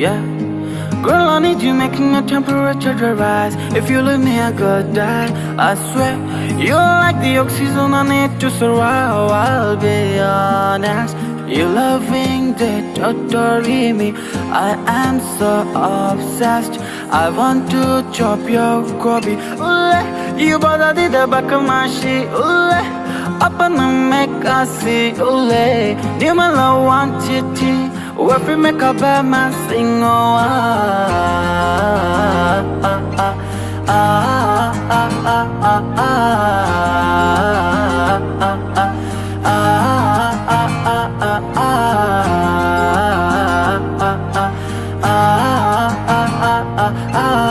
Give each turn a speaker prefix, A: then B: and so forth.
A: yeah. Girl, I need you making the temperature rise. If you leave me, I could die. I swear, you're like the oxygen I need to survive. I'll be honest. You loving the totally me. I am so obsessed. I want to chop your gobi. Ooh, you bother the back of my sheet. Ooh, up and make us see. Ooh, you my love want it. Where we make a bad man sing, oh ah ah ah ah ah ah ah ah ah